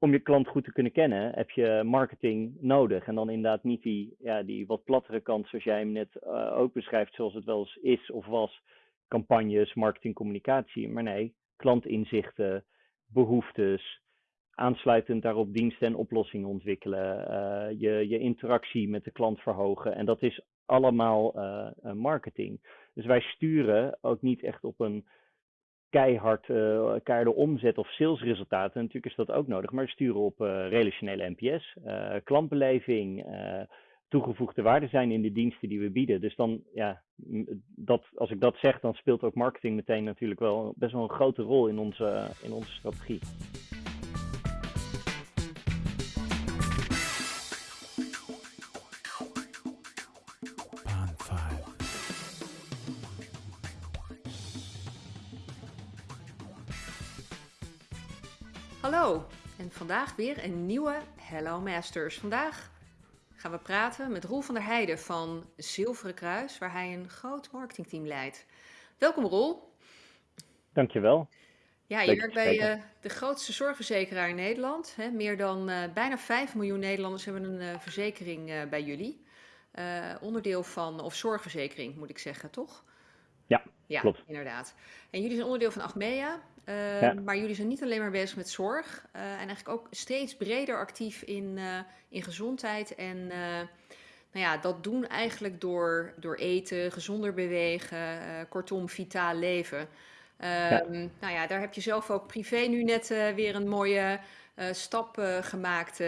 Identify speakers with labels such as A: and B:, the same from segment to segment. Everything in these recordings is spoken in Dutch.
A: om je klant goed te kunnen kennen, heb je marketing nodig. En dan inderdaad niet die, ja, die wat plattere kant, zoals jij hem net uh, ook beschrijft, zoals het wel eens is of was. Campagnes, marketing, communicatie. Maar nee, klantinzichten, behoeftes, aansluitend daarop diensten en oplossingen ontwikkelen, uh, je, je interactie met de klant verhogen. En dat is allemaal uh, marketing. Dus wij sturen ook niet echt op een keihard uh, omzet of salesresultaten. Natuurlijk is dat ook nodig, maar sturen op uh, relationele NPS, uh, klantbeleving, toegevoegde waarde zijn in de diensten die we bieden. Dus dan, ja, dat, als ik dat zeg, dan speelt ook marketing meteen natuurlijk wel best wel een grote rol in onze, in onze strategie.
B: Vandaag weer een nieuwe Hello Masters. Vandaag gaan we praten met Roel van der Heijden van Zilveren Kruis, waar hij een groot marketingteam leidt. Welkom Roel.
A: Dankjewel.
B: Ja, je werkt bij uh, de grootste zorgverzekeraar in Nederland. Hè? Meer dan uh, bijna 5 miljoen Nederlanders hebben een uh, verzekering bij jullie. onderdeel van, of zorgverzekering moet ik zeggen, toch?
A: Ja, ja klopt.
B: inderdaad. En jullie zijn onderdeel van Achmea. Uh, Maar jullie zijn niet alleen maar bezig met zorg uh, en eigenlijk ook steeds breder actief in, uh, in gezondheid. En nou ja, dat doen eigenlijk door, door eten, gezonder bewegen, kortom, vitaal leven. Ja. Ehm, nou ja, daar heb je zelf ook privé nu net weer een mooie stap gemaakt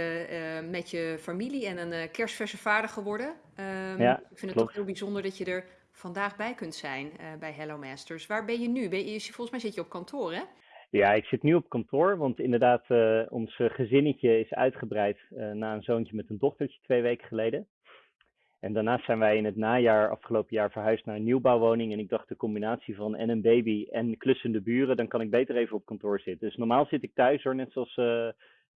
B: met je familie en een kerstverse vader geworden. Ja, ik vind het toch heel bijzonder dat je er vandaag bij kunt zijn uh, bij Hello Masters. Waar ben je nu? Volgens mij zit je op kantoor, hè?
A: Ja, ik zit nu op kantoor, want inderdaad, uh, ons gezinnetje is uitgebreid na een zoontje met een dochtertje twee weken geleden. En daarnaast zijn wij in het najaar, afgelopen jaar, verhuisd naar een nieuwbouwwoning. En ik dacht, de combinatie van en een baby en klussende buren, dan kan ik beter even op kantoor zitten. Dus normaal zit ik thuis hoor, net zoals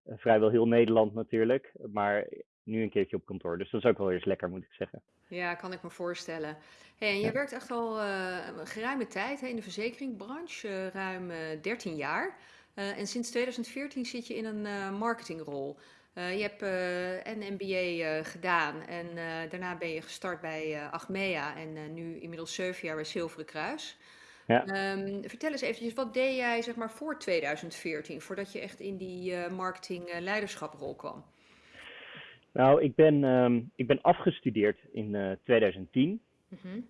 A: vrijwel heel Nederland natuurlijk. Maar nu een keertje op kantoor. Dus dat is ook wel eens lekker, moet ik zeggen.
B: Ja, kan ik me voorstellen. Hey, en je werkt echt al uh, geruime tijd hè, in de verzekeringbranche, uh, ruim uh, eh, 13 jaar. en sinds 2014 zit je in een marketingrol. je hebt een MBA gedaan en daarna ben je gestart bij Achmea en nu inmiddels 7 jaar bij Zilveren Kruis. Ja. Um, vertel eens eventjes, wat deed jij zeg maar voor 2014, voordat je echt in die marketing leiderschaprol kwam?
A: Nou, ik ben, um, ik ben afgestudeerd in uh, 2010. Mm-hmm.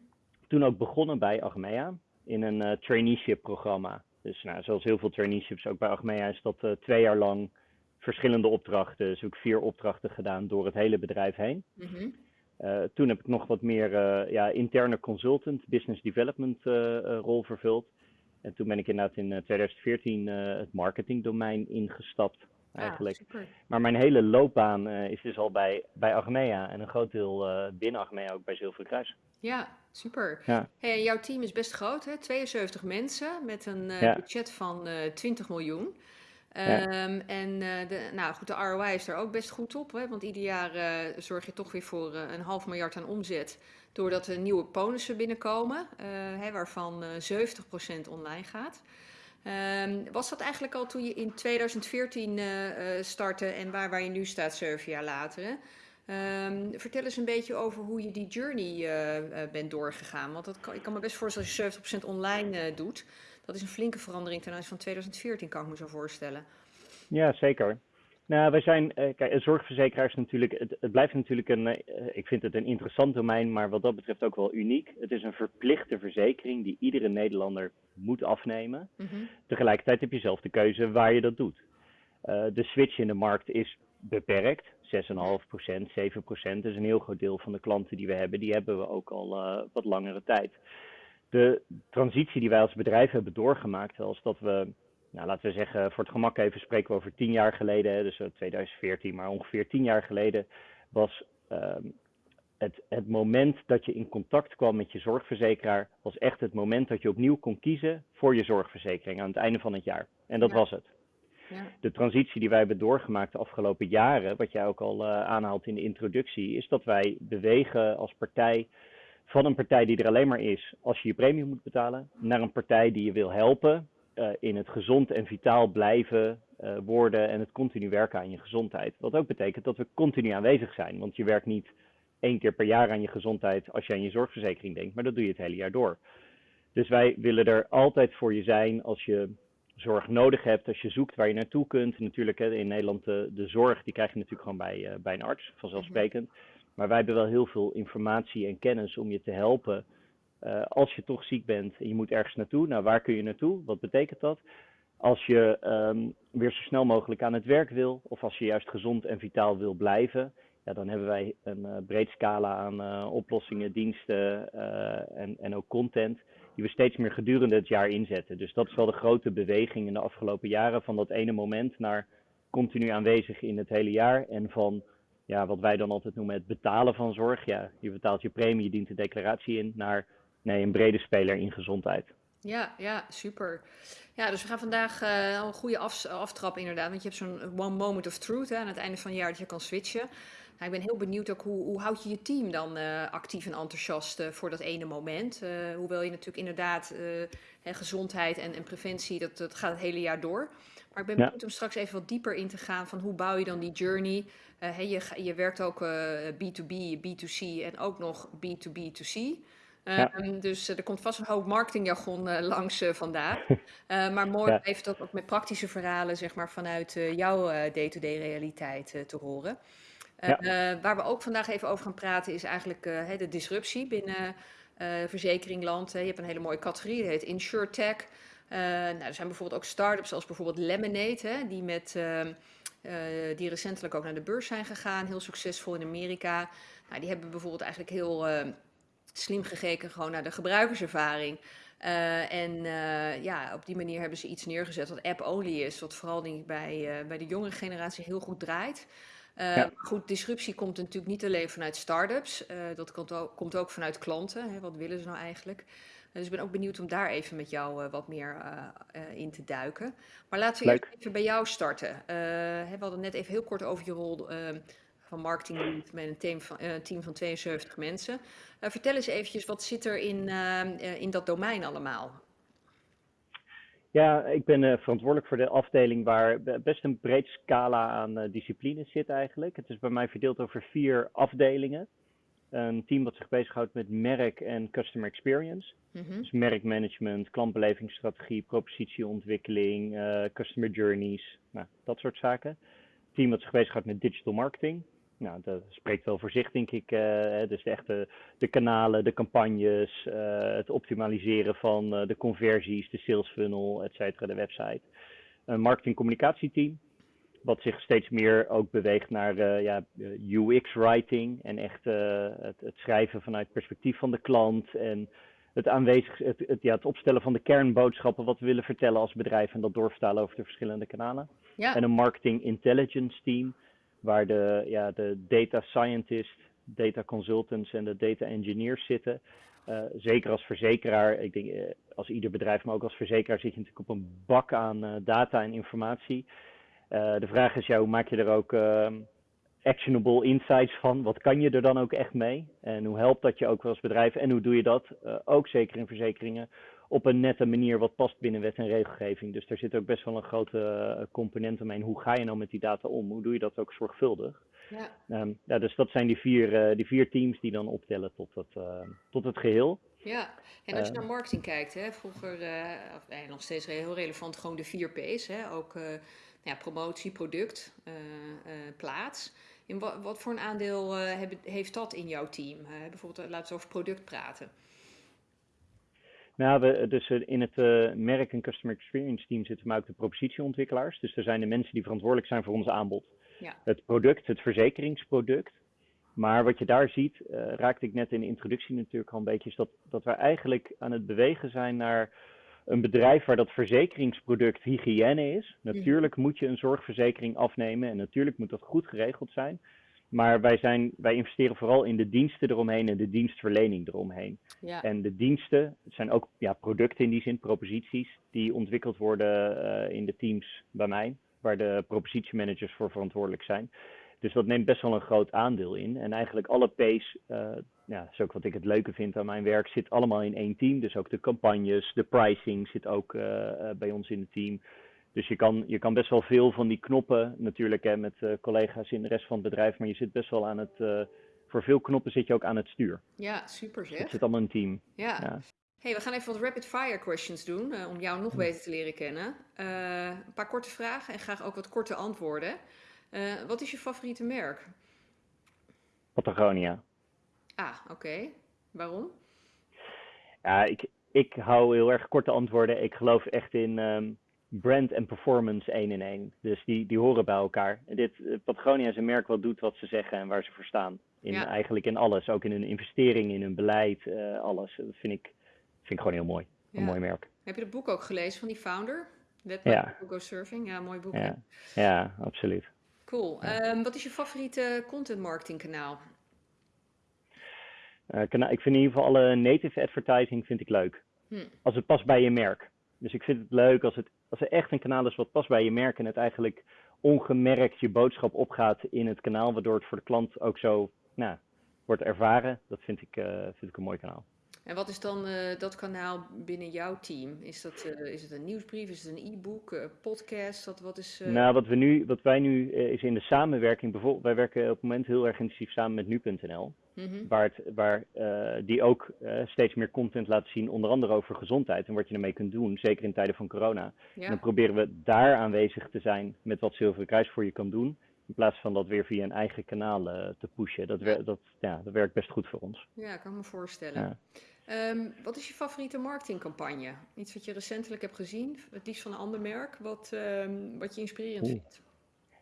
A: Toen ook begonnen bij Achmea in een uh, traineeship programma. Dus nou, zoals heel veel traineeships ook bij Achmea is dat uh, twee jaar lang verschillende opdrachten. Dus ook vier opdrachten gedaan door het hele bedrijf heen. Uh, toen heb ik nog wat meer ja, interne consultant, business development rol vervuld. En toen ben ik inderdaad in 2014 het marketingdomein ingestapt eigenlijk. maar mijn hele loopbaan uh, is dus al bij, bij Achmea en een groot deel uh, binnen Achmea ook bij Zilveren Kruis.
B: Ja, super. Ja. Hey, jouw team is best groot, hè? 72 mensen met een uh, ja. budget van 20 miljoen. Um, en de, nou goed, de ROI is er ook best goed op, hè? want ieder jaar zorg je toch weer voor een half miljard aan omzet doordat er nieuwe bonussen binnenkomen, hè, waarvan 70% online gaat. Um, was dat eigenlijk al toen je in 2014 uh, uh, startte en waar, waar je nu staat, zeven jaar later? Um, vertel eens een beetje over hoe je die journey uh, bent doorgegaan. Want dat ik kan me best voorstellen als je 70% online doet. Dat is een flinke verandering ten aanzien van 2014, kan ik me zo voorstellen.
A: Ja, zeker. Nou, wij zijn, uh, kijk, een zorgverzekeraar is natuurlijk, het, het blijft natuurlijk een, uh, ik vind het een interessant domein, maar wat dat betreft ook wel uniek. Het is een verplichte verzekering die iedere Nederlander moet afnemen. Mm -hmm. Tegelijkertijd heb je zelf de keuze waar je dat doet. Uh, de switch in de markt is beperkt, 6,5%, 7%. is een heel groot deel van de klanten die we hebben, die hebben we ook al wat langere tijd. De transitie die wij als bedrijf hebben doorgemaakt, als dat we nou, laten we zeggen, voor het gemak even spreken we over tien jaar geleden, dus 2014, maar ongeveer tien jaar geleden was um, het, het moment dat je in contact kwam met je zorgverzekeraar, was echt het moment dat je opnieuw kon kiezen voor je zorgverzekering aan het einde van het jaar. En dat ja. was het. Ja. De transitie die wij hebben doorgemaakt de afgelopen jaren, wat jij ook al uh, aanhaalt in de introductie, is dat wij bewegen als partij van een partij die er alleen maar is als je je premie moet betalen, naar een partij die je wil helpen in het gezond en vitaal blijven worden en het continu werken aan je gezondheid. Wat ook betekent dat we continu aanwezig zijn. Want je werkt niet één keer per jaar aan je gezondheid als je aan je zorgverzekering denkt, maar dat doe je het hele jaar door. Dus wij willen er altijd voor je zijn als je zorg nodig hebt, als je zoekt waar je naartoe kunt. Natuurlijk hè, in Nederland de, de zorg, die krijg je natuurlijk gewoon bij, uh, bij een arts, vanzelfsprekend. Maar wij hebben wel heel veel informatie en kennis om je te helpen uh, als je toch ziek bent en je moet ergens naartoe. Nou, waar kun je naartoe? Wat betekent dat? Als je um, weer zo snel mogelijk aan het werk wil, of als je juist gezond en vitaal wil blijven, ja, dan hebben wij een uh, breed scala aan uh, oplossingen, diensten en, en ook content die we steeds meer gedurende het jaar inzetten. Dus dat is wel de grote beweging in de afgelopen jaren van dat ene moment naar continu aanwezig in het hele jaar en van ja, wat wij dan altijd noemen het betalen van zorg. Ja, je betaalt je premie, je dient de declaratie in, naar nee, een brede speler in gezondheid.
B: Ja, ja, super. Ja, dus we gaan vandaag uh, een goede af, aftrap inderdaad. Want je hebt zo'n one moment of truth hè, aan het einde van het jaar dat je kan switchen. Nou, ik ben heel benieuwd ook hoe, hoe houd je je team dan uh, actief en enthousiast uh, voor dat ene moment. Hoewel je natuurlijk inderdaad hè, gezondheid en, en, preventie, dat, dat gaat het hele jaar door. Maar ik ben benieuwd om straks even wat dieper in te gaan van hoe bouw je dan die journey. Hey, je, je werkt ook B2B, B2C en ook nog B2B2C. Ja. Um, dus er komt vast een hoop marketingjargon langs vandaag. maar mooi ja. even dat ook met praktische verhalen zeg maar, vanuit jouw day-to-day -day realiteit te horen. Ja. Uh, waar we ook vandaag even over gaan praten is eigenlijk de disruptie binnen verzekeringland. je hebt een hele mooie categorie, die heet InsurTech. nou, er zijn bijvoorbeeld ook start-ups zoals bijvoorbeeld Lemonade, hè, die, met, ehm, die recentelijk ook naar de beurs zijn gegaan, heel succesvol in Amerika. Nou, die hebben bijvoorbeeld eigenlijk heel ehm, slim gekeken gewoon naar de gebruikerservaring. Uh, en uh, ja, op die manier hebben ze iets neergezet wat app-only is, wat vooral denk ik bij, uh, bij de jongere generatie heel goed draait. Ja. Goed, disruptie komt natuurlijk niet alleen vanuit start-ups. Dat komt ook, komt ook, vanuit klanten. Hè, wat willen ze nou eigenlijk? Dus ik ben ook benieuwd om daar even met jou wat meer in te duiken. Maar laten we Leuk. even bij jou starten. we hadden net even heel kort over je rol van marketing met een team van, team van 72 mensen. vertel eens eventjes, wat zit er in, in dat domein allemaal?
A: Ja, ik ben uh, verantwoordelijk voor de afdeling waar best een breed scala aan disciplines zit eigenlijk. Het is bij mij verdeeld over vier afdelingen. Een team dat zich bezighoudt met merk en customer experience. Mm -hmm. Dus merkmanagement, klantbelevingsstrategie, propositieontwikkeling, customer journeys, nou, dat soort zaken. Een team dat zich bezighoudt met digital marketing. Nou, dat spreekt wel voor zich, denk ik. Uh, dus echt de, de, kanalen, de campagnes, uh, het optimaliseren van uh, de conversies, de sales funnel, et cetera, de website. Een marketing-communicatieteam, wat zich steeds meer ook beweegt naar ja, UX-writing en echt het, het, schrijven vanuit het perspectief van de klant en het, aanwezig, het, het, ja, het opstellen van de kernboodschappen wat we willen vertellen als bedrijf en dat doorvertalen over de verschillende kanalen. Ja. En een marketing intelligence team waar de, ja, de data scientist, data consultants en de data engineers zitten. Uh, zeker als verzekeraar, ik denk uh, als ieder bedrijf, maar ook als verzekeraar zit je natuurlijk op een bak aan uh, data en informatie. de vraag is, ja, hoe maak je er ook ehm, actionable insights van? Wat kan je er dan ook echt mee? En hoe helpt dat je ook als bedrijf? En hoe doe je dat, ook zeker in verzekeringen, op een nette manier wat past binnen wet en regelgeving. Dus daar zit ook best wel een grote uh, component omheen. Hoe ga je nou met die data om? Hoe doe je dat ook zorgvuldig? Ja. Um, ja, dus dat zijn die vier, uh, die vier teams die dan optellen tot het, uh, tot het geheel.
B: Ja, en als je naar marketing kijkt, hè, vroeger, of, nee, nog steeds heel relevant, gewoon de vier P's. Hè, ook ja, promotie, product, plaats. In wat, wat, voor een aandeel heb, heeft dat in jouw team? bijvoorbeeld, laten we over product praten.
A: Nou, we, dus eh, in het uh, merk- en customer experience team zitten maar ook de propositieontwikkelaars. Dus er zijn de mensen die verantwoordelijk zijn voor ons aanbod. Ja. Het product, het verzekeringsproduct. Maar wat je daar ziet, uh, raakte ik net in de introductie natuurlijk al een beetje, is dat, dat we eigenlijk aan het bewegen zijn naar een bedrijf waar dat verzekeringsproduct hygiëne is. Mhm. Natuurlijk moet je een zorgverzekering afnemen en natuurlijk moet dat goed geregeld zijn. Maar wij, zijn, wij investeren vooral in de diensten eromheen en de dienstverlening eromheen. Ja. En de diensten, zijn ook ja, producten in die zin, proposities, die ontwikkeld worden uh, in de teams bij mij, waar de propositiemanagers voor verantwoordelijk zijn. Dus dat neemt best wel een groot aandeel in. En eigenlijk alle P's, uh, ja, dat is ook wat ik het leuke vind aan mijn werk, zit allemaal in één team. Dus ook de campagnes, de pricing zit ook uh, bij ons in het team Dus je kan, je kan best wel veel van die knoppen natuurlijk hè, met collega's in de rest van het bedrijf, maar je zit best wel aan het, voor veel knoppen zit je ook aan het stuur.
B: Ja, super zeg.
A: Het zit allemaal een team.
B: Ja. ja. Hey, we gaan even wat rapid fire questions doen om jou nog hm. beter te leren kennen. een paar korte vragen en graag ook wat korte antwoorden. wat is je favoriete merk?
A: Patagonia.
B: Ah, oké. Waarom?
A: Ja, ik, ik hou heel erg korte antwoorden. Ik geloof echt in ehm, brand en performance één in één. Dus die, die horen bij elkaar. dit, eh, Patagonia is een merk wat doet wat ze zeggen en waar ze voor staan. In, Eigenlijk in alles. Ook in hun investering, in hun beleid, uh, alles. Dat vind ik, vind ik gewoon heel mooi. Een mooi merk.
B: Heb je het boek ook gelezen van die founder? Let ja. Go Surfing. Ja, mooi boek.
A: Ja, ja absoluut.
B: Cool. Ehm, wat is je favoriete content marketing kanaal?
A: Uh, ik vind in ieder geval alle native advertising vind ik leuk. Hm. Als het past bij je merk. Dus ik vind het leuk als, het, als er echt een kanaal is wat past bij je merk en het eigenlijk ongemerkt je boodschap opgaat in het kanaal, waardoor het voor de klant ook zo nou, wordt ervaren. Dat vind ik, uh, vind ik een mooi kanaal.
B: En wat is dan uh, dat kanaal binnen jouw team? Is, dat, uh, is het een nieuwsbrief? Is het een e-book? Uh, podcast? Wat, wat is,
A: Nou, wat, we nu, wat wij nu is in de samenwerking. Bijvoorbeeld, wij werken op het moment heel erg intensief samen met nu.nl. Mm Waar, het, waar die ook steeds meer content laten zien, onder andere over gezondheid en wat je ermee kunt doen, zeker in tijden van corona. En dan proberen we daar aanwezig te zijn met wat Zilveren Kruis voor je kan doen. In plaats van dat weer via een eigen kanaal te pushen. Dat, dat, ja, dat werkt best goed voor ons.
B: Ja, kan me voorstellen. Ja. Um, wat is je favoriete marketingcampagne? Iets wat je recentelijk hebt gezien, het liefst van een ander merk, wat, um, wat je inspirerend vindt?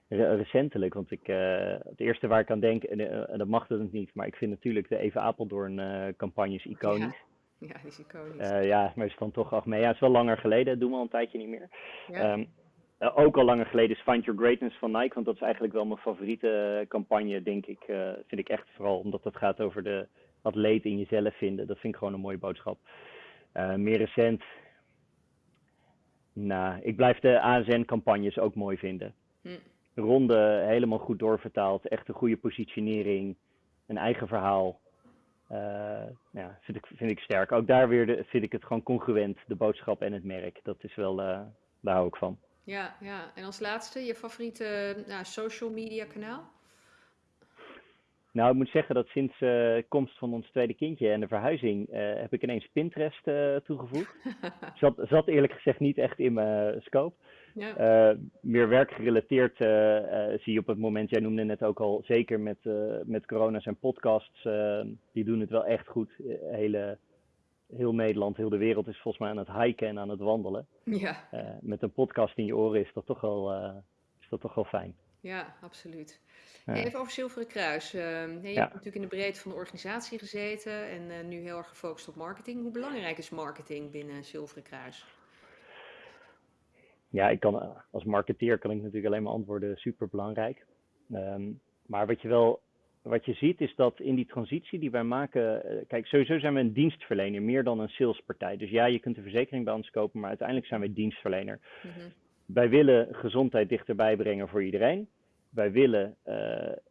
A: recentelijk, want ik, uh, het eerste waar ik aan denk, en, uh, en dat mag het niet, maar ik vind natuurlijk de Even Apeldoorn uh, campagnes iconisch.
B: Ja. ja, die is iconisch.
A: ja, maar is dan toch af mee. Ja, het is wel langer geleden, dat doen we al een tijdje niet meer. Ja. Um, ook al langer geleden is Find Your Greatness van Nike, want dat is eigenlijk wel mijn favoriete campagne, denk ik. vind ik echt vooral omdat het gaat over de, atleet in jezelf vinden. Dat vind ik gewoon een mooie boodschap. Uh, meer recent. Nou, ik blijf de ASN-campagnes ook mooi vinden. Hm. Ronde helemaal goed doorvertaald. Echt een goede positionering. Een eigen verhaal. Uh, ja, vind ik, vind ik sterk. Ook daar weer de, vind ik het gewoon congruent, de boodschap en het merk. Dat is wel, uh, daar hou ik van.
B: Ja, ja, en als laatste, je favoriete nou, social media kanaal?
A: Nou, ik moet zeggen dat sinds uh, komst van ons tweede kindje en de verhuizing uh, heb ik ineens Pinterest uh, toegevoegd. zat, zat eerlijk gezegd niet echt in mijn scope. Ja. meer werkgerelateerd zie je op het moment, jij noemde net ook al, zeker met, met corona zijn podcasts, die doen het wel echt goed. Hele, heel Nederland, heel de wereld is volgens mij aan het hiken en aan het wandelen. Ja. met een podcast in je oren is dat toch wel, is dat toch wel fijn.
B: Ja, absoluut. Even over Zilveren Kruis. Uh, je hebt natuurlijk in de breedte van de organisatie gezeten en uh, nu heel erg gefocust op marketing. Hoe belangrijk is marketing binnen Zilveren Kruis?
A: Ja, ik kan, eh, als marketeer kan ik natuurlijk alleen maar antwoorden super belangrijk. Um, maar wat je wel wat je ziet is dat in die transitie die wij maken, uh, kijk, sowieso zijn we een dienstverlener, meer dan een salespartij. Dus ja, je kunt een verzekering bij ons kopen, maar uiteindelijk zijn wij dienstverlener. Mm -hmm. Wij willen gezondheid dichterbij brengen voor iedereen wij willen uh,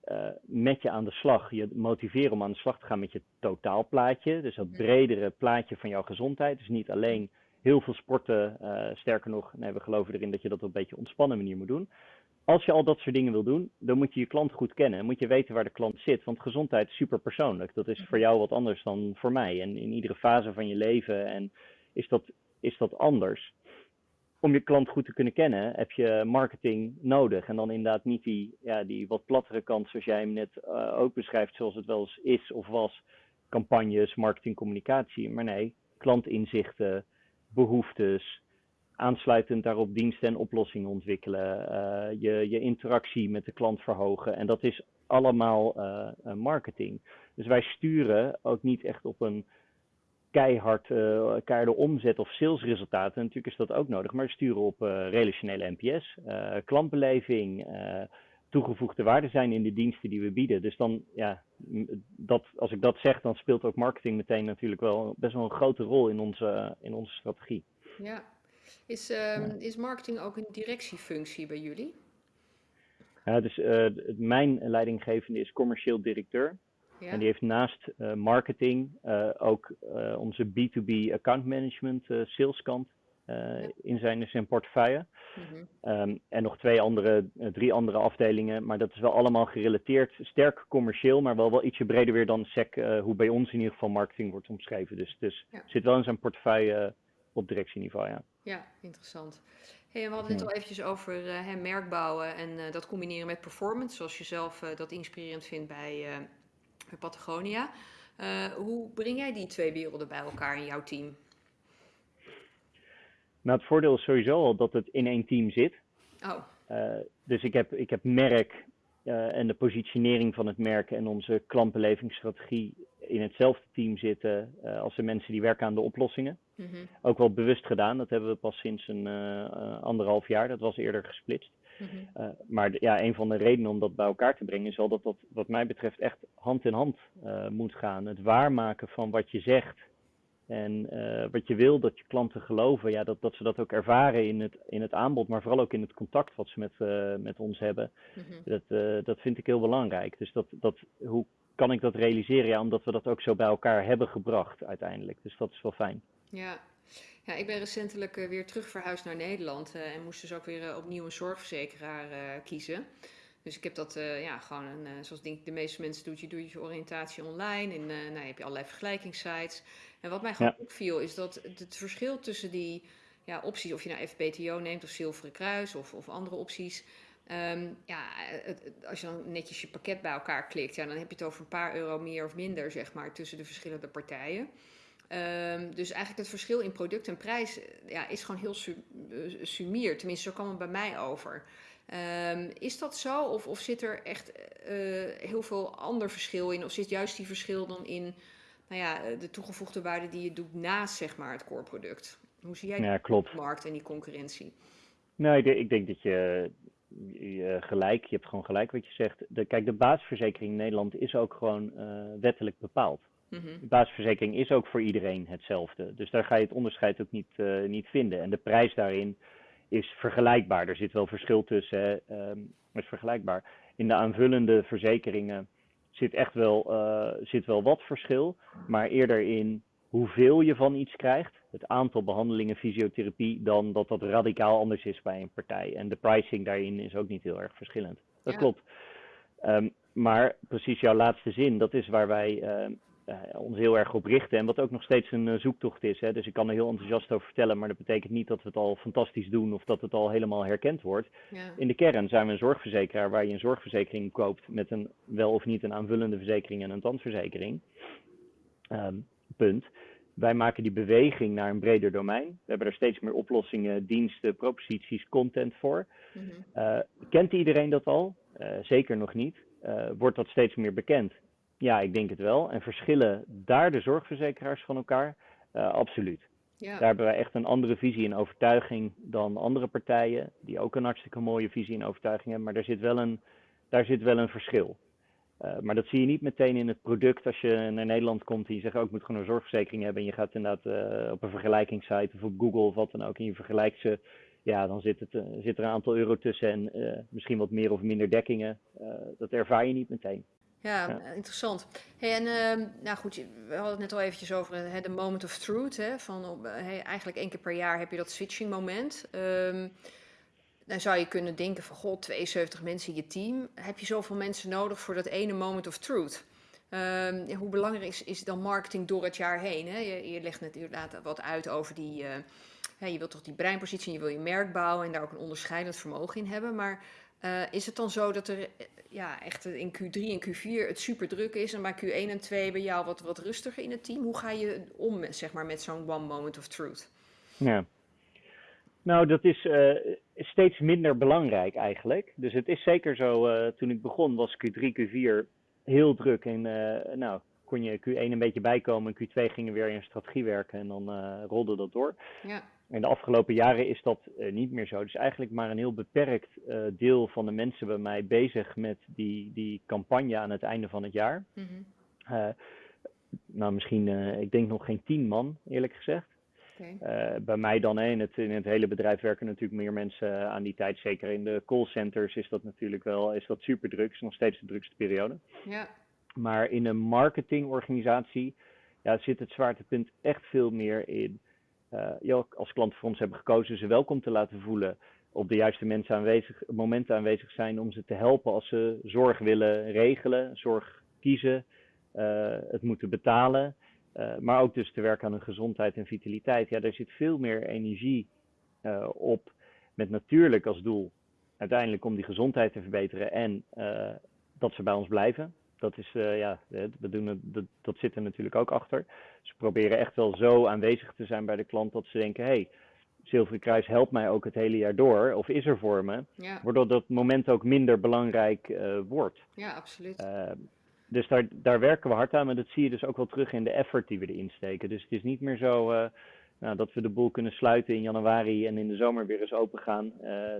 A: uh, met je aan de slag, je motiveren om aan de slag te gaan met je totaalplaatje. Dus dat bredere plaatje van jouw gezondheid. Dus niet alleen heel veel sporten, uh, sterker nog, nee, we geloven erin dat je dat op een beetje ontspannen manier moet doen. Als je al dat soort dingen wil doen, dan moet je je klant goed kennen. Dan moet je weten waar de klant zit. Want gezondheid is super persoonlijk. Dat is voor jou wat anders dan voor mij. En in iedere fase van je leven en is, dat, is dat anders om je klant goed te kunnen kennen, heb je marketing nodig. En dan inderdaad niet die, ja, die wat plattere kant, zoals jij hem net uh, ook beschrijft, zoals het wel eens is of was. Campagnes, marketing, communicatie. Maar nee, klantinzichten, behoeftes, aansluitend daarop diensten en oplossingen ontwikkelen. Uh, je, je interactie met de klant verhogen. En dat is allemaal uh, marketing. Dus wij sturen ook niet echt op een keihard uh, keiharde omzet of salesresultaten. Natuurlijk is dat ook nodig, maar sturen op uh, relationele NPS, uh, eh, klantbeleving, toegevoegde waarde zijn in de diensten die we bieden. Dus dan, ja, dat, als ik dat zeg, dan speelt ook marketing meteen natuurlijk wel best wel een grote rol in onze, in onze strategie.
B: Ja. Is, um, is marketing ook een directiefunctie bij jullie?
A: Ja, dus mijn leidinggevende is commercieel directeur. En die heeft naast uh, marketing uh, ook uh, onze B2B account management saleskant in, zijn, in zijn portefeuille. Mhm. Ehm, en nog twee andere, drie andere afdelingen, maar dat is wel allemaal gerelateerd, sterk commercieel, maar wel, wel ietsje breder weer dan SEC, hoe bij ons in ieder geval marketing wordt omschreven. Dus, dus zit wel in zijn portefeuille op directieniveau, ja.
B: Ja, interessant. Hey, we hadden het al eventjes over uh, merk bouwen en uh, dat combineren met performance, zoals je zelf uh, dat inspirerend vindt bij, bij Patagonia. hoe breng jij die twee werelden bij elkaar in jouw team?
A: Nou, het voordeel is sowieso al dat het in één team zit.
B: Oh.
A: dus ik heb, ik heb merk en de positionering van het merk en onze klantbelevingsstrategie in hetzelfde team zitten als de mensen die werken aan de oplossingen. Mhm. Ook wel bewust gedaan. Dat hebben we pas sinds een anderhalf jaar. Dat was eerder gesplitst. Mhm. Eh, maar ja, een van de redenen om dat bij elkaar te brengen is wel dat dat wat mij betreft echt hand in hand moet gaan. Het waarmaken van wat je zegt en wat je wil dat je klanten geloven. Ja, dat, dat ze dat ook ervaren in het, in het aanbod, maar vooral ook in het contact wat ze met, met ons hebben. Mhm. dat, dat vind ik heel belangrijk. Dus dat, dat, hoe kan ik dat realiseren? Ja, omdat we dat ook zo bij elkaar hebben gebracht uiteindelijk. Dus dat is wel fijn.
B: Ja. Ja, ik ben recentelijk uh, weer terug verhuisd naar Nederland uh, en moest dus ook weer uh, opnieuw een zorgverzekeraar kiezen. Dus ik heb dat ja, gewoon, een, zoals denk ik de meeste mensen doen, je doet je oriëntatie online en nou, heb je allerlei vergelijkingssites. En wat mij gewoon opviel is dat het verschil tussen die ja, opties, of je nou FBTO neemt of Zilveren Kruis of, of andere opties, Um, ja, als je dan netjes je pakket bij elkaar klikt, ja, dan heb je het over een paar euro meer of minder, zeg maar, tussen de verschillende partijen. Um, dus eigenlijk het verschil in product en prijs ja, is gewoon heel su eh, sumier. Tenminste, zo kwam het bij mij over. Um, is dat zo? Of, of zit er echt uh, heel veel ander verschil in? Of zit juist die verschil dan in nou ja, de toegevoegde waarde die je doet naast zeg maar, het core product? Hoe zie jij ja,
A: klopt.
B: markt en die concurrentie?
A: Nou, ik, ik denk dat je, je, gelijk, je hebt gewoon gelijk wat je zegt. De, kijk, de basisverzekering in Nederland is ook gewoon uh, wettelijk bepaald. Mhm. De basisverzekering is ook voor iedereen hetzelfde. Dus daar ga je het onderscheid ook niet, uh, niet vinden. En de prijs daarin is vergelijkbaar. Er zit wel verschil tussen, um, is vergelijkbaar. In de aanvullende verzekeringen zit echt wel, uh, zit wel wat verschil, maar eerder in hoeveel je van iets krijgt, het aantal behandelingen fysiotherapie, dan dat dat radicaal anders is bij een partij. En de pricing daarin is ook niet heel erg verschillend. Dat klopt. Um, maar precies jouw laatste zin, dat is waar wij uh, ons heel erg op richten. En wat ook nog steeds een uh, zoektocht is. Hè. Dus ik kan er heel enthousiast over vertellen, maar dat betekent niet dat we het al fantastisch doen of dat het al helemaal herkend wordt. Ja. In de kern zijn we een zorgverzekeraar waar je een zorgverzekering koopt met een wel of niet een aanvullende verzekering en een tandverzekering. Um, punt. Wij maken die beweging naar een breder domein. We hebben er steeds meer oplossingen, diensten, proposities, content voor. Mm -hmm. kent iedereen dat al? zeker nog niet. wordt dat steeds meer bekend? Ja, ik denk het wel. En verschillen daar de zorgverzekeraars van elkaar? Uh, absoluut. Ja. Daar hebben wij echt een andere visie en overtuiging dan andere partijen, die ook een hartstikke mooie visie en overtuiging hebben. Maar daar zit wel een, daar zit wel een verschil. Uh, maar dat zie je niet meteen in het product als je naar Nederland komt en je zegt ook, oh, ik moet gewoon een zorgverzekering hebben. En je gaat inderdaad uh, op een vergelijkingssite of op Google of wat dan ook en je vergelijkt ze. Ja, dan zit, het, zit er een aantal euro tussen en misschien wat meer of minder dekkingen. dat ervaar je niet meteen.
B: Ja, interessant. Hey, en uh, nou goed, we hadden het net al eventjes over hè, de moment of truth. Hè, van op, hey, eigenlijk één keer per jaar heb je dat switching moment. Um, dan zou je kunnen denken van, god, 72 mensen in je team. Heb je zoveel mensen nodig voor dat ene moment of truth? Um, hoe belangrijk is, is dan marketing door het jaar heen? Hè? Je, je legt net inderdaad wat uit over die... Uh, je wilt toch die breinpositie, je wil je merk bouwen en daar ook een onderscheidend vermogen in hebben. Maar uh, is het dan zo dat er ja, echt in Q3 en Q4 het super druk is en bij Q1 en 2 bij jou wat, wat rustiger in het team? Hoe ga je om zeg maar, met zo'n one moment of truth?
A: Ja. Nou, dat is uh, steeds minder belangrijk eigenlijk. Dus het is zeker zo, toen ik begon was Q3, Q4 heel druk. En nou, kon je Q1 een beetje bijkomen en Q2 gingen weer in strategie werken en dan rolde dat door.
B: Ja.
A: In de afgelopen jaren is dat uh, niet meer zo. Dus eigenlijk maar een heel beperkt uh, deel van de mensen bij mij bezig met die, die campagne aan het einde van het jaar. Mm -hmm. uh, nou, misschien, ik denk nog geen tien man, eerlijk gezegd. Okay. bij mij dan in het, in het hele bedrijf werken natuurlijk meer mensen aan die tijd. Zeker in de callcenters is dat natuurlijk wel is dat super druk. is nog steeds de drukste periode.
B: Ja.
A: Maar in een marketingorganisatie ja, zit het zwaartepunt echt veel meer in uh, als klanten voor ons hebben gekozen ze welkom te laten voelen, op de juiste mensen aanwezig, momenten aanwezig zijn om ze te helpen als ze zorg willen regelen, zorg kiezen, uh, het moeten betalen. Uh, maar ook dus te werken aan hun gezondheid en vitaliteit. Ja, daar zit veel meer energie op. Met natuurlijk als doel uiteindelijk om die gezondheid te verbeteren en dat ze bij ons blijven. Dat, is, ja, we doen het, dat, dat zit er natuurlijk ook achter. Ze proberen echt wel zo aanwezig te zijn bij de klant dat ze denken: hé, hey, Zilveren Kruis helpt mij ook het hele jaar door, of is er voor me, ja. waardoor dat moment ook minder belangrijk uh, wordt.
B: Ja, absoluut. Uh,
A: dus daar, daar werken we hard aan, maar dat zie je dus ook wel terug in de effort die we erin steken. Dus het is niet meer zo nou, dat we de boel kunnen sluiten in januari en in de zomer weer eens open gaan.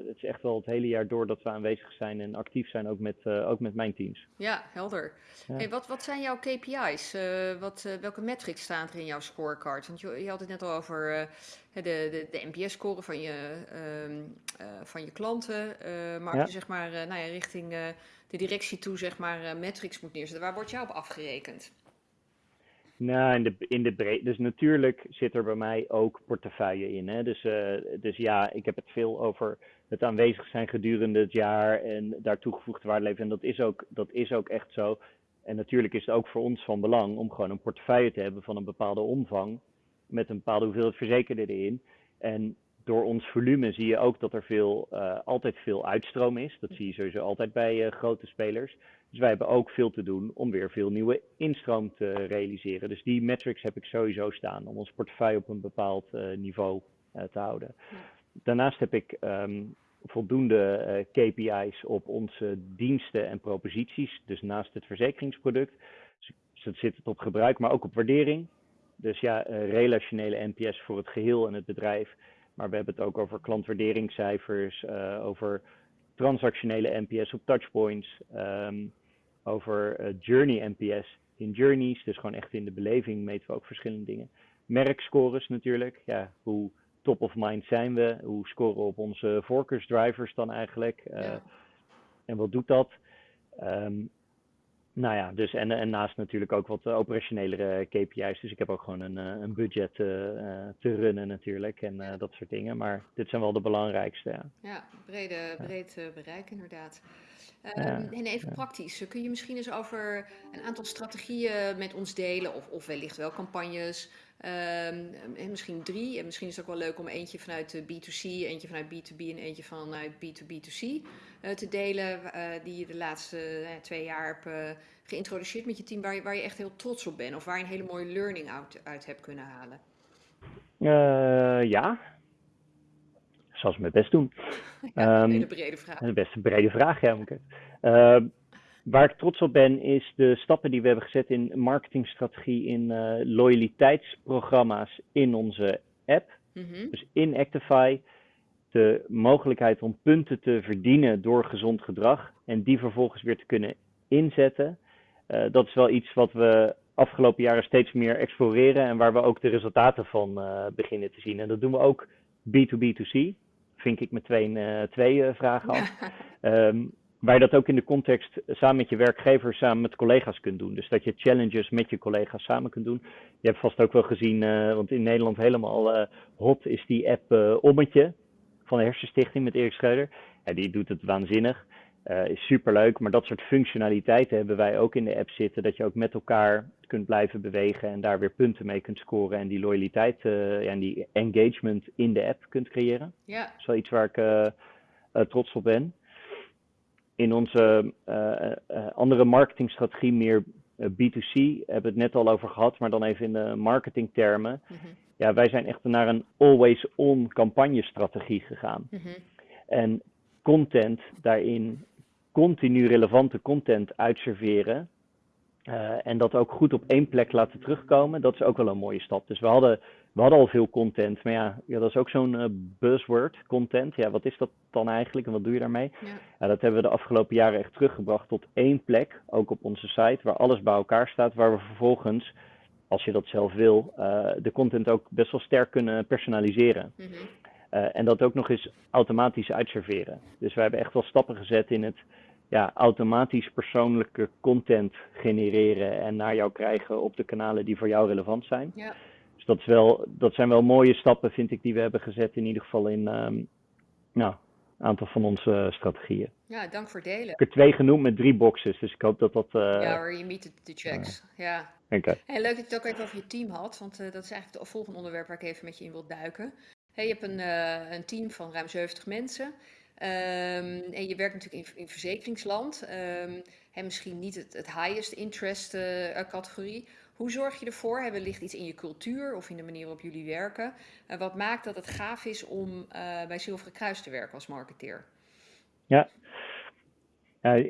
A: het is echt wel het hele jaar door dat we aanwezig zijn en actief zijn, ook met, ook met mijn teams.
B: Ja, helder. Hey, wat, wat zijn jouw KPI's? wat, welke metrics staan er in jouw scorecard? Want je, je had het net al over de, de, de NPS-score van je, uh, van je klanten. Maar als je zeg maar, nou ja, richting de directie toe zeg maar, metrics moet neerzetten, waar wordt jou op afgerekend?
A: Nou, in de, in de breed, dus natuurlijk zit er bij mij ook portefeuille in. Hè? Dus, dus ja, ik heb het veel over het aanwezig zijn gedurende het jaar en daar toegevoegde waarde leveren. En dat is, ook, dat is ook echt zo. En natuurlijk is het ook voor ons van belang om gewoon een portefeuille te hebben van een bepaalde omvang met een bepaalde hoeveelheid verzekerden erin. En door ons volume zie je ook dat er veel, uh, altijd veel uitstroom is. Dat zie je sowieso altijd bij uh, grote spelers. Dus wij hebben ook veel te doen om weer veel nieuwe instroom te realiseren. Dus die metrics heb ik sowieso staan om ons portefeuille op een bepaald uh, niveau te houden. Daarnaast heb ik um, voldoende KPI's op onze diensten en proposities. Dus naast het verzekeringsproduct dus zit het op gebruik, maar ook op waardering. Dus ja, relationele NPS voor het geheel en het bedrijf. Maar we hebben het ook over klantwaarderingscijfers, over transactionele NPS op touchpoints, um, over uh, journey NPS in journeys. Dus gewoon echt in de beleving meten we ook verschillende dingen. Merkscores natuurlijk. Ja, hoe top of mind zijn we? Hoe scoren we op onze voorkeursdrivers dan eigenlijk? Ja. En wat doet dat? Um, nou ja, dus en, en naast natuurlijk ook wat operationelere KPI's. Dus ik heb ook gewoon een, eh, een budget uh, te runnen natuurlijk en uh, dat soort dingen. Maar dit zijn wel de belangrijkste. Ja,
B: ja brede, breed bereik inderdaad. Um, ja, en even praktisch, kun je misschien eens over een aantal strategieën met ons delen, of, of wellicht wel campagnes, um, misschien drie. En misschien is het ook wel leuk om eentje vanuit de B2C, eentje vanuit B2B en eentje vanuit B2B2C uh, te delen, uh, die je de laatste uh, twee jaar hebt geïntroduceerd met je team, waar je, waar je echt heel trots op bent, of waar je een hele mooie learning uit, uit hebt kunnen halen.
A: ja, zal ze mijn best doen.
B: Ja, een brede vraag.
A: Een best brede vraag, ja. Moet ik uh, waar ik trots op ben, is de stappen die we hebben gezet in marketingstrategie, in uh, loyaliteitsprogramma's in onze app. Mm -hmm. Dus in Actify de mogelijkheid om punten te verdienen door gezond gedrag en die vervolgens weer te kunnen inzetten. Uh, dat is wel iets wat we afgelopen jaren steeds meer exploreren en waar we ook de resultaten van uh, beginnen te zien. En dat doen we ook B2B2C vink ik met twee, twee vragen af. um, waar je dat ook in de context samen met je werkgever, samen met collega's kunt doen. Dus dat je challenges met je collega's samen kunt doen. Je hebt vast ook wel gezien, uh, want in Nederland helemaal hot is die app Ommetje van de Hersenstichting met Erik Schreuder. Ja, die doet het waanzinnig. Is superleuk, maar dat soort functionaliteiten hebben wij ook in de app zitten. Dat je ook met elkaar kunt blijven bewegen en daar weer punten mee kunt scoren. En die loyaliteit en die engagement in de app kunt creëren.
B: Ja.
A: Dat is wel iets waar ik trots op ben. In onze andere marketingstrategie, meer B2C, hebben we het net al over gehad, maar dan even in de marketingtermen. Mm -hmm. Ja, wij zijn echt naar een always-on campagnestrategie gegaan. Mm -hmm. En content daarin continu relevante content uitserveren. Uh, en dat ook goed op één plek laten terugkomen, dat is ook wel een mooie stap. Dus we hadden, we hadden al veel content, maar ja, ja dat is ook zo'n uh, buzzword, content. Ja, wat is dat dan eigenlijk en wat doe je daarmee? Ja. ja. dat hebben we de afgelopen jaren echt teruggebracht tot één plek, ook op onze site, waar alles bij elkaar staat, waar we vervolgens, als je dat zelf wil, uh, de content ook best wel sterk kunnen personaliseren. Mm -hmm. Uh, en dat ook nog eens automatisch uitserveren. Dus we hebben echt wel stappen gezet in het ja, automatisch persoonlijke content genereren en naar jou krijgen op de kanalen die voor jou relevant zijn.
B: Ja.
A: Dus dat, is wel, dat zijn wel mooie stappen, vind ik, die we hebben gezet, in ieder geval in um, nou, een aantal van onze strategieën.
B: Ja, dank voor delen. Ik
A: heb er twee genoemd met drie boxes, dus ik hoop dat dat... Uh,
B: ja hoor, je meet de checks. ja.
A: Okay.
B: Hey, leuk dat je het ook even over je team had, want uh, dat is eigenlijk het volgende onderwerp waar ik even met je in wil duiken. Hey, je hebt een, uh, een team van ruim 70 mensen. Um, en je werkt natuurlijk in, in verzekeringsland. Um, en misschien niet het, het highest interest categorie. Hoe zorg je ervoor? Hè, wellicht iets in je cultuur of in de manier waarop jullie werken. Uh, wat maakt dat het gaaf is om uh, bij Zilveren Kruis te werken als marketeer?
A: Ja,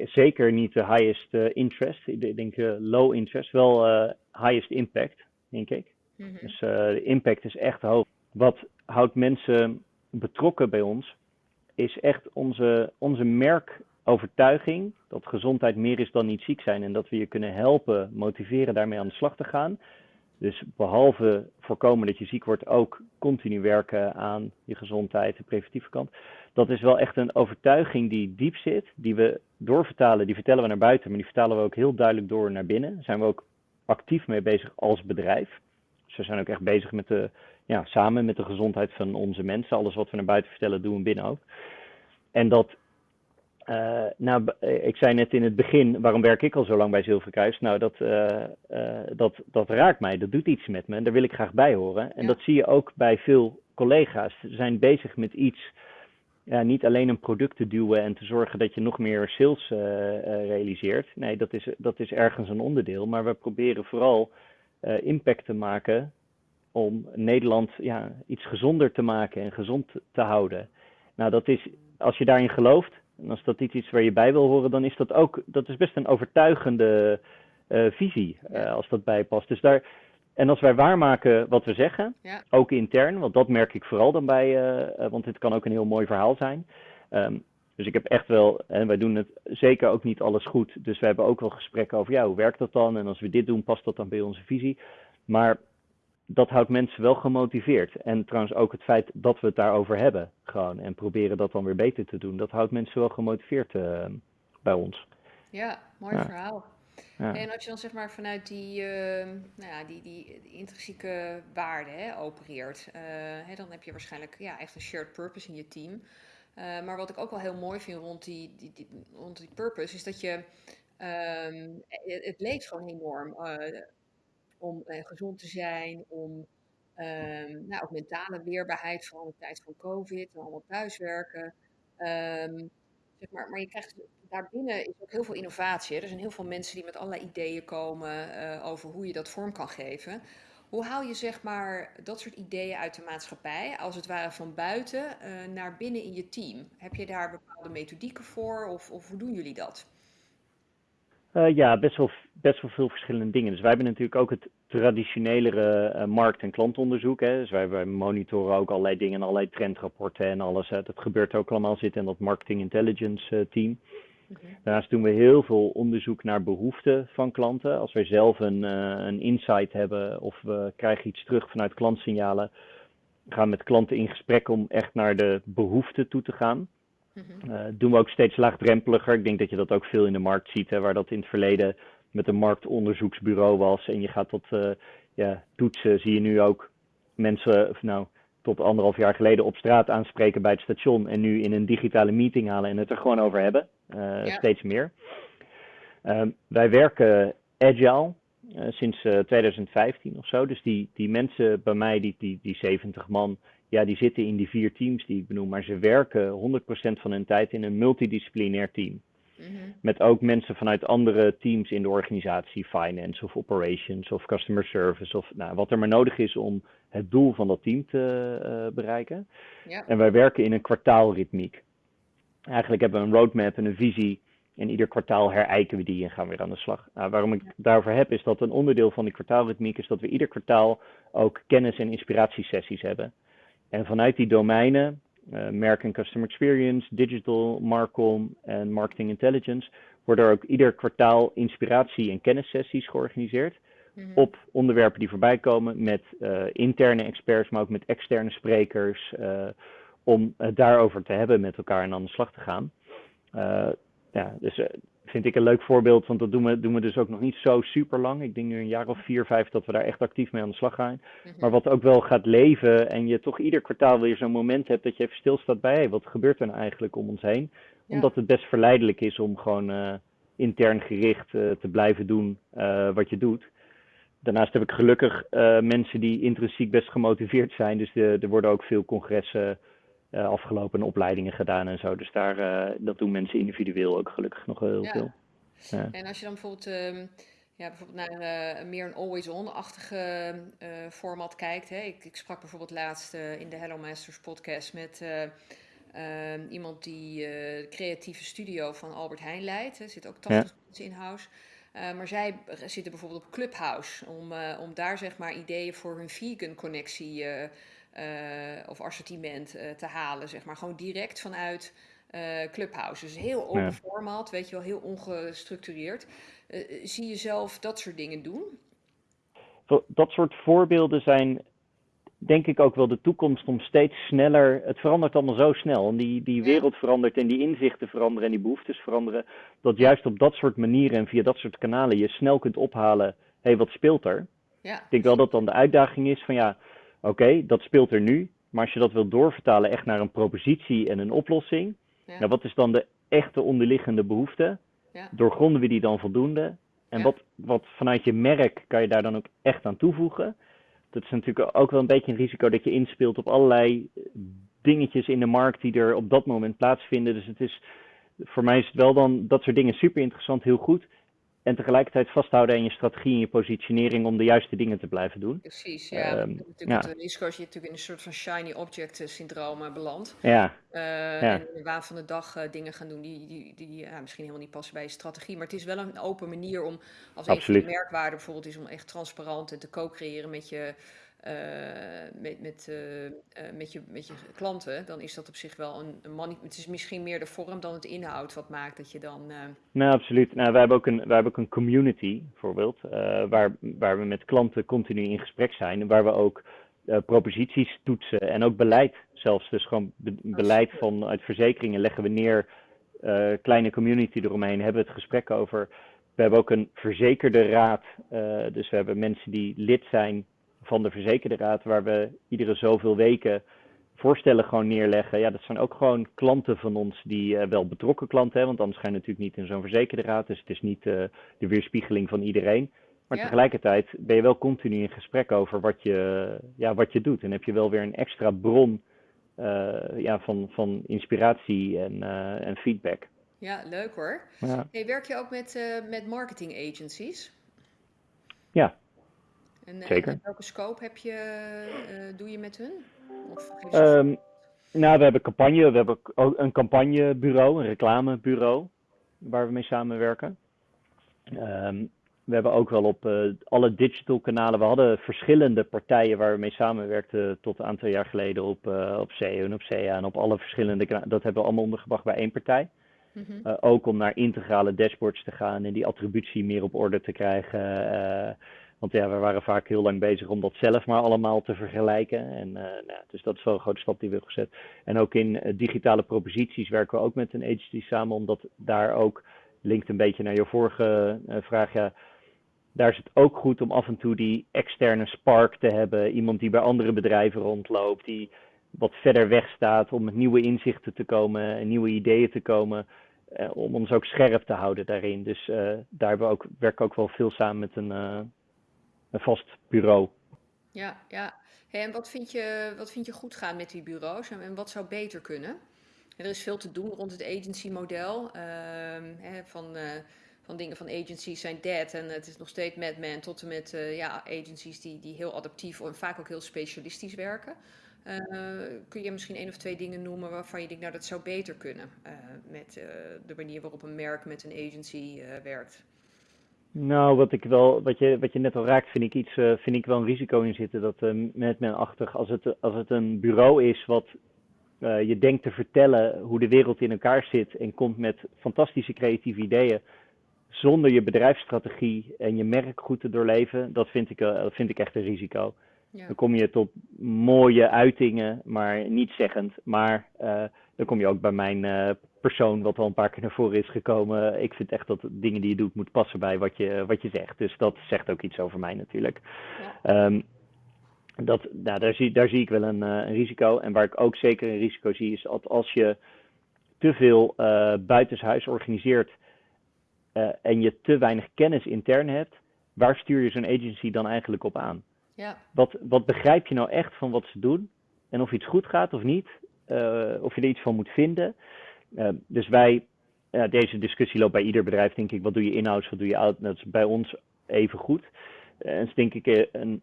A: zeker niet de highest interest. Ik denk low interest, wel highest impact, denk ik. Mm -hmm. Dus de impact is echt hoog. Wat houdt mensen betrokken bij ons? Is echt onze, onze merkovertuiging dat gezondheid meer is dan niet ziek zijn en dat we je kunnen helpen, motiveren daarmee aan de slag te gaan. Dus behalve voorkomen dat je ziek wordt, ook continu werken aan je gezondheid, de preventieve kant. Dat is wel echt een overtuiging die diep zit, die we doorvertalen, die vertellen we naar buiten, maar die vertalen we ook heel duidelijk door naar binnen. Daar zijn we ook actief mee bezig als bedrijf. Dus we zijn ook echt bezig met de, ja, samen met de gezondheid van onze mensen. Alles wat we naar buiten vertellen, doen we binnen ook. En dat uh, nou, ik zei net in het begin, waarom werk ik al zo lang bij Zilverkruis? Nou, dat, uh, uh, dat, dat raakt mij, dat doet iets met me en daar wil ik graag bij horen. En ja. dat zie je ook bij veel collega's. Ze zijn bezig met iets, ja, niet alleen een product te duwen en te zorgen dat je nog meer sales realiseert. Nee, dat is, dat is ergens een onderdeel, maar we proberen vooral impact te maken om Nederland ja, iets gezonder te maken en gezond te houden. Nou, dat is, als je daarin gelooft, en als dat iets is waar je bij wil horen, dan is dat ook, dat is best een overtuigende uh, visie, uh, als dat bij past. Dus daar, en als wij waarmaken wat we zeggen, ja. ook intern, want dat merk ik vooral dan bij, uh, want dit kan ook een heel mooi verhaal zijn. Um, dus ik heb echt wel, en wij doen het zeker ook niet alles goed, dus we hebben ook wel gesprekken over, ja, hoe werkt dat dan? En als we dit doen, past dat dan bij onze visie? Maar dat houdt mensen wel gemotiveerd. En trouwens ook het feit dat we het daarover hebben, gewoon. En proberen dat dan weer beter te doen. Dat houdt mensen wel gemotiveerd uh, bij ons.
B: Ja, mooi ja. verhaal. Ja. En als je dan zeg maar vanuit die, uh, nou ja, die, die, die intrinsieke waarde hè, opereert, uh, hè, dan heb je waarschijnlijk ja, echt een shared purpose in je team. Uh, maar wat ik ook wel heel mooi vind rond die, die, die rond die purpose, is dat je, um, het, het leeft gewoon enorm om uh, gezond te zijn, om um, nou, ook mentale weerbaarheid, vooral in de tijd van COVID, en allemaal thuiswerken. Um, zeg maar, maar je krijgt daarbinnen is ook heel veel innovatie. Er zijn heel veel mensen die met allerlei ideeën komen uh, over hoe je dat vorm kan geven. Hoe haal je zeg maar dat soort ideeën uit de maatschappij, als het ware van buiten, uh, naar binnen in je team? Heb je daar bepaalde methodieken voor of, of hoe doen jullie dat?
A: Uh, ja, best wel, best wel veel verschillende dingen. Dus wij hebben natuurlijk ook het traditionelere uh, markt- en klantonderzoek. Hè. Dus wij, wij, monitoren ook allerlei dingen, allerlei trendrapporten en alles. Hè. Dat gebeurt ook allemaal zitten in dat marketing intelligence uh, team. Okay. Daarnaast doen we heel veel onderzoek naar behoeften van klanten. Als wij zelf een, een insight hebben of we krijgen iets terug vanuit klantsignalen, gaan we met klanten in gesprek om echt naar de behoeften toe te gaan. Uh, doen we ook steeds laagdrempeliger. Ik denk dat je dat ook veel in de markt ziet, hè, waar dat in het verleden met een marktonderzoeksbureau was. En je gaat dat uh, ja, toetsen, zie je nu ook mensen, of nou, tot anderhalf jaar geleden op straat aanspreken bij het station. En nu in een digitale meeting halen en het er gewoon over hebben. Uh, ja. Steeds meer. Ehm, wij werken agile. sinds 2015 of zo. Dus die, die mensen bij mij, die, die, die 70 man, ja, die zitten in die vier teams die ik benoem, maar ze werken 100% van hun tijd in een multidisciplinair team. Mm -hmm. Met ook mensen vanuit andere teams in de organisatie, finance of operations of customer service of nou, wat er maar nodig is om het doel van dat team te uh, bereiken. Ja. En wij werken in een kwartaalritmiek. Eigenlijk hebben we een roadmap en een visie en ieder kwartaal herijken we die en gaan we weer aan de slag. Nou, waarom ik daarover heb, is dat een onderdeel van die kwartaalritmiek is dat we ieder kwartaal ook kennis- en inspiratiesessies hebben. En vanuit die domeinen, uh, merk en customer experience, digital, marcom en marketing intelligence, worden er ook ieder kwartaal inspiratie- en kennissessies georganiseerd. Mm -hmm. Op onderwerpen die voorbij komen met uh, interne experts, maar ook met externe sprekers. Uh, om het daarover te hebben met elkaar en aan de slag te gaan. ja, dus vind ik een leuk voorbeeld, want dat doen we, doen we dus ook nog niet zo super lang. Ik denk nu een jaar of vier, vijf dat we daar echt actief mee aan de slag gaan. Mhm. Maar wat ook wel gaat leven en je toch ieder kwartaal weer zo'n moment hebt dat je even stilstaat bij, hey, wat gebeurt er nou eigenlijk om ons heen? Omdat het best verleidelijk is om gewoon uh, intern gericht uh, te blijven doen uh, wat je doet. Daarnaast heb ik gelukkig mensen die intrinsiek best gemotiveerd zijn. Dus de, er worden ook veel congressen uh, afgelopen opleidingen gedaan en zo. Dus daar, uh, dat doen mensen individueel ook gelukkig nog heel veel.
B: Ja. En als je dan bijvoorbeeld, uh, ja, bijvoorbeeld naar uh, meer een always-on-achtige format kijkt. Hè? Ik, ik, sprak bijvoorbeeld laatst in de Hello Masters podcast met ehm, iemand die de creatieve studio van Albert Heijn leidt. Er zit ook 80 mensen in house. maar zij zitten bijvoorbeeld op Clubhouse om, om daar zeg maar ideeën voor hun vegan connectie uh, of assortiment uh, te halen, zeg maar. Gewoon direct vanuit uh, Clubhouse. Dus heel open ja. format, weet je wel, heel ongestructureerd. zie je zelf dat soort dingen doen?
A: Dat soort voorbeelden zijn denk ik ook wel de toekomst om steeds sneller. Het verandert allemaal zo snel. En die, die wereld verandert en die inzichten veranderen en die behoeftes veranderen. Dat juist op dat soort manieren en via dat soort kanalen je snel kunt ophalen. Hé, hey, wat speelt er? Ja. Ik denk wel dat dan de uitdaging is van ja Oké, dat speelt er nu. Maar als je dat wilt doorvertalen echt naar een propositie en een oplossing. Ja. Nou, wat is dan de echte onderliggende behoefte? Ja. Doorgronden we die dan voldoende? En wat, wat vanuit je merk kan je daar dan ook echt aan toevoegen? Dat is natuurlijk ook wel een beetje een risico dat je inspeelt op allerlei dingetjes in de markt die er op dat moment plaatsvinden. Dus het is, voor mij is het wel dan dat soort dingen super interessant, heel goed. En tegelijkertijd vasthouden aan je strategie en je positionering om de juiste dingen te blijven doen.
B: Precies, ja. Um, natuurlijk Het risico als je natuurlijk in een soort van shiny object eh, syndroom uh, belandt.
A: Ja.
B: Uh, ja. En in de waan van de dag uh, dingen gaan doen die, die, die ja, misschien helemaal niet passen bij je strategie. Maar het is wel een open manier om, als Absoluut. een van de merkwaarden bijvoorbeeld is om echt transparant en te co-creëren met je met, met, uh, met, je, met je klanten, dan is dat op zich wel een, een Het is misschien meer de vorm dan het inhoud wat maakt dat je dan.
A: Nou, absoluut. Nou, wij hebben ook een, wij hebben ook een community, bijvoorbeeld, waar, waar we met klanten continu in gesprek zijn. En waar we ook proposities toetsen en ook beleid zelfs. Dus gewoon be beleid vanuit verzekeringen leggen we neer. kleine community eromheen, hebben we het gesprek over. We hebben ook een verzekerde raad. dus we hebben mensen die lid zijn van de verzekerde raad, waar we iedere zoveel weken voorstellen gewoon neerleggen. Ja, dat zijn ook gewoon klanten van ons die uh, wel betrokken klanten hebben, want anders ga je natuurlijk niet in zo'n verzekerde raad. Dus het is niet uh, de weerspiegeling van iedereen. Maar tegelijkertijd ben je wel continu in gesprek over wat je, ja, wat je doet. En heb je wel weer een extra bron uh, ja, van, van inspiratie en, en feedback.
B: Ja, leuk hoor. Ja. Hey, werk je ook met, met marketing agencies?
A: Ja,
B: en,
A: eh, Zeker.
B: En welke scope heb je, uh, doe je met hun?
A: Of um, nou, we hebben campagne, we hebben ook een campagnebureau, een reclamebureau, waar we mee samenwerken. Um, we hebben ook wel op uh, alle digital kanalen, we hadden verschillende partijen waar we mee samenwerkten tot een aantal jaar geleden op, uh, op SEO en op CA en op alle verschillende kanalen. Dat hebben we allemaal ondergebracht bij één partij. Mm -hmm. uh, ook om naar integrale dashboards te gaan en die attributie meer op orde te krijgen. Want ja, we waren vaak heel lang bezig om dat zelf maar allemaal te vergelijken. En, uh, nou, dus dat is wel een grote stap die we hebben gezet. En ook in uh, digitale proposities werken we ook met een agency samen, omdat daar ook, linkt een beetje naar je vorige uh, vraag, daar is het ook goed om af en toe die externe spark te hebben. Iemand die bij andere bedrijven rondloopt, die wat verder weg staat om met nieuwe inzichten te komen en nieuwe ideeën te komen. om ons ook scherp te houden daarin. Dus daar we ook, werken ook wel veel samen met een een vast bureau.
B: Ja, ja. en wat vind, je, wat vind je goed gaan met die bureaus en, wat zou beter kunnen? er is veel te doen rond het agency-model. Uh, van, uh, van dingen van agencies zijn dead en het is nog steeds Madman tot en met uh, ja, agencies die, die heel adaptief en vaak ook heel specialistisch werken. Uh, kun je misschien één of twee dingen noemen waarvan je denkt, nou dat zou beter kunnen met de manier waarop een merk met een agency werkt?
A: Nou, wat ik wel, wat je, wat je net al raakt, vind ik iets, uh, vind ik wel een risico in zitten. Dat uh, met men achtig, als het, als het een bureau is wat uh, je denkt te vertellen hoe de wereld in elkaar zit en komt met fantastische creatieve ideeën, zonder je bedrijfsstrategie en je merk goed te doorleven, dat vind ik, dat vind ik echt een risico. Ja. Dan kom je tot mooie uitingen, maar niet zeggend. Maar dan kom je ook bij mijn persoon, wat al een paar keer naar voren is gekomen. Ik vind echt dat dingen die je doet, moet passen bij wat je, wat je zegt. Dus dat zegt ook iets over mij natuurlijk. Ja. Ehm, dat, nou, daar, zie, daar zie ik wel een, een, risico. En waar ik ook zeker een risico zie, is dat als je te veel uh, buitenshuis organiseert en je te weinig kennis intern hebt, waar stuur je zo'n agency dan eigenlijk op aan? Ja. Wat, wat begrijp je nou echt van wat ze doen? En of iets goed gaat of niet? Uh, of je er iets van moet vinden. Uh, dus wij, deze discussie loopt bij ieder bedrijf, denk ik. Wat doe je in-house, wat doe je out? Dat is bij ons even goed. En is denk ik een, een,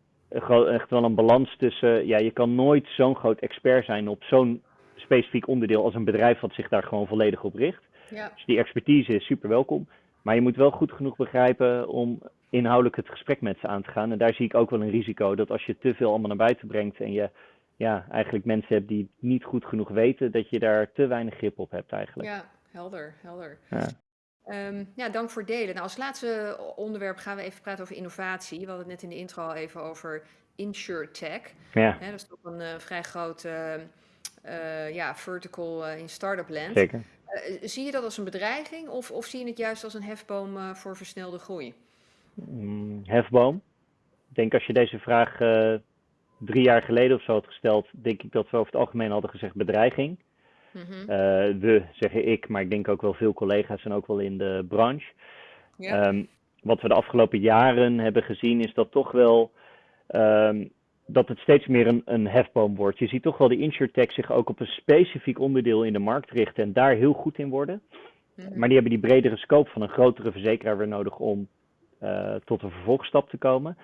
A: echt wel een balans tussen. Ja, je kan nooit zo'n groot expert zijn op zo'n specifiek onderdeel als een bedrijf wat zich daar gewoon volledig op richt. Ja. Dus die expertise is super welkom. Maar je moet wel goed genoeg begrijpen om inhoudelijk het gesprek met ze aan te gaan. En daar zie ik ook wel een risico dat als je te veel allemaal naar buiten brengt en je ja, eigenlijk mensen hebt die niet goed genoeg weten, dat je daar te weinig grip op hebt eigenlijk.
B: Ja, helder, helder. Ja. Um, ja, dank voor het delen. Nou, als laatste onderwerp gaan we even praten over innovatie. We hadden het net in de intro al even over InsurTech. Ja. dat is toch een uh, vrij grote uh, ja, vertical uh, in startup land. Zeker. zie je dat als een bedreiging of, of zie je het juist als een hefboom voor versnelde groei?
A: Mm, hefboom. Ik denk als je deze vraag drie jaar geleden of zo had gesteld, denk ik dat we over het algemeen hadden gezegd bedreiging. Mm we zeggen ik, maar ik denk ook wel veel collega's en ook wel in de branche. Ja. Um, wat we de afgelopen jaren hebben gezien is dat toch wel um, dat het steeds meer een, een hefboom wordt. Je ziet toch wel de insurtech zich ook op een specifiek onderdeel in de markt richten en daar heel goed in worden. Mm Maar die hebben die bredere scope van een grotere verzekeraar weer nodig om uh, tot een vervolgstap te komen.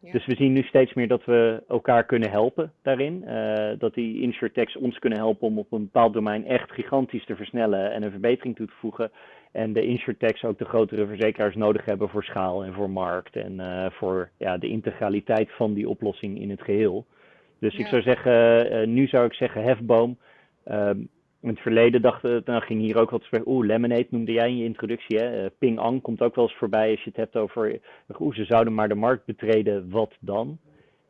A: Dus we zien nu steeds meer dat we elkaar kunnen helpen daarin. Uh, dat die insurtechs ons kunnen helpen om op een bepaald domein echt gigantisch te versnellen en een verbetering toe te voegen. En de insurtechs ook de grotere verzekeraars nodig hebben voor schaal en voor markt en uh, voor ja, de integraliteit van die oplossing in het geheel. Dus ik zou zeggen, uh, nu zou ik zeggen hefboom. Ehm, in het verleden dachten, dan ging hier ook wat spreken. Oeh, Lemonade noemde jij in je introductie. Hè? Uh, Ping Ang komt ook wel eens voorbij als je het hebt over. Oeh, ze zouden maar de markt betreden, wat dan?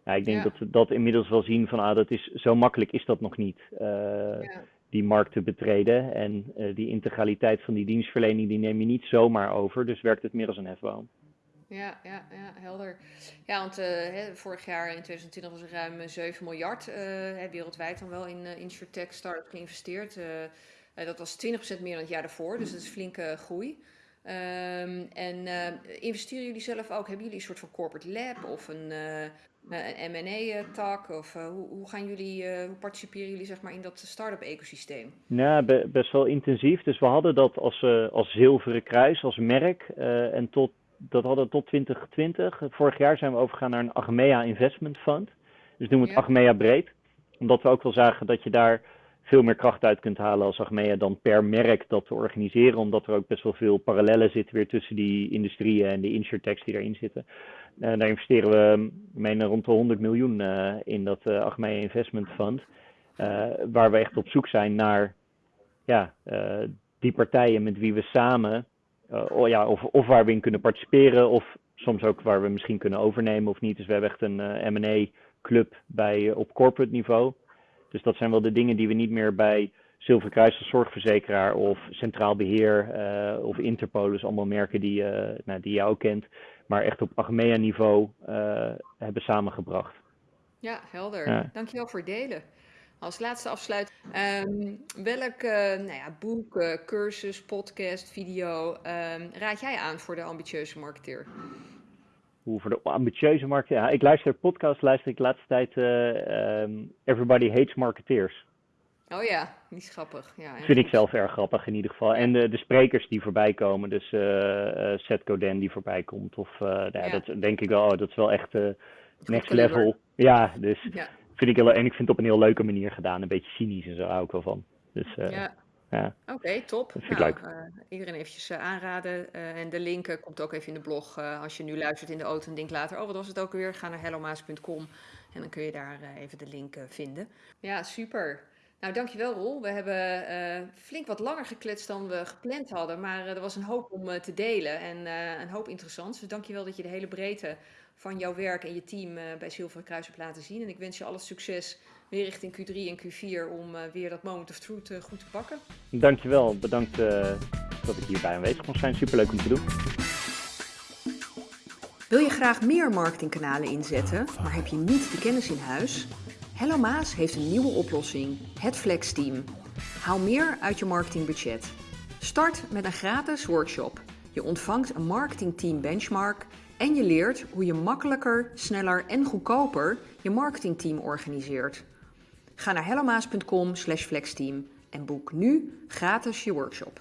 A: Ja, ik denk ja. dat we dat inmiddels wel zien van ah, dat is, zo makkelijk is dat nog niet. Uh, ja. Die markt te betreden. En uh, die integraliteit van die dienstverlening, die neem je niet zomaar over. Dus werkt het meer als een hefboom.
B: Ja, ja, ja, helder. Ja, want hè, vorig jaar in 2020 was er ruim 7 miljard uh, wereldwijd dan wel in uh, insurtech startups geïnvesteerd. dat was 20% meer dan het jaar daarvoor, dus dat is flinke groei. Um, en investeren jullie zelf ook? Hebben jullie een soort van corporate lab of een, een M&A-tak? Of hoe, hoe, gaan jullie, hoe participeren jullie zeg maar, in dat start-up ecosysteem?
A: Nou, be best wel intensief. Dus we hadden dat als, als zilveren kruis, als merk. en tot dat hadden we tot 2020. Vorig jaar zijn we overgegaan naar een Achmea Investment Fund. Dus doen we het ja. Achmea breed. Omdat we ook wel zagen dat je daar veel meer kracht uit kunt halen als Achmea dan per merk dat te organiseren. Omdat er ook best wel veel parallellen zitten weer tussen die industrieën en de insurtechs die erin zitten. Uh, daar investeren we meen, rond de 100 miljoen uh, in dat uh, Achmea Investment Fund. waar we echt op zoek zijn naar ja, die partijen met wie we samen uh, ja, of, of waar we in kunnen participeren, of soms ook waar we misschien kunnen overnemen of niet. Dus we hebben echt een uh, eh, M&A club bij, uh, op corporate niveau. Dus dat zijn wel de dingen die we niet meer bij Zilveren Kruis als zorgverzekeraar of Centraal Beheer uh, of Interpolis, allemaal merken die, nou, die je ook kent, maar echt op Achmea niveau hebben samengebracht.
B: Ja, helder. Ja. Dankjewel voor het delen. Als laatste afsluit, um, welk uh, nou ja, boek, uh, cursus, podcast, video um, raad jij aan voor de ambitieuze marketeer?
A: Hoe voor de ambitieuze marketeer? Ja, ik luister podcast, luister ik de laatste tijd uh, um, Everybody Hates Marketeers.
B: Oh ja, die is grappig. Ja,
A: vind ik zelf erg grappig in ieder geval. En de, de sprekers die voorbij komen, dus Seth Godin die voorbij komt. Of nou ja. dat denk ik wel, oh, dat is wel echt next level. Ja, dus ja vind ik heel, en ik vind het op een heel leuke manier gedaan. Een beetje cynisch en zo hou ik wel van. Dus, uh, ja. ja.
B: Oké, top. Dat vind nou, ik leuk. Uh, iedereen eventjes uh, aanraden. en de link komt ook even in de blog. als je nu luistert in de auto en denkt later, oh wat was het ook weer? Ga naar hellomaas.com en dan kun je daar even de link vinden. Ja, super. Nou, dankjewel Roel. We hebben flink wat langer gekletst dan we gepland hadden. Maar er was een hoop om te delen en een hoop interessants. Dus dankjewel dat je de hele breedte van jouw werk en je team uh, bij Zilveren Kruis hebt laten zien. En ik wens je alle succes weer richting Q3 en Q4 om weer dat moment of truth goed te pakken.
A: Dankjewel, bedankt dat ik hierbij aanwezig mocht zijn. Superleuk om te doen.
B: Wil je graag meer marketingkanalen inzetten, maar heb je niet de kennis in huis? Hello Maas heeft een nieuwe oplossing, het Flex Team. Haal meer uit je marketingbudget. Start met een gratis workshop. Je ontvangt een marketingteam benchmark en je leert hoe je makkelijker, sneller en goedkoper je marketingteam organiseert. Ga naar hellomaas.com/flexteam en boek nu gratis je workshop.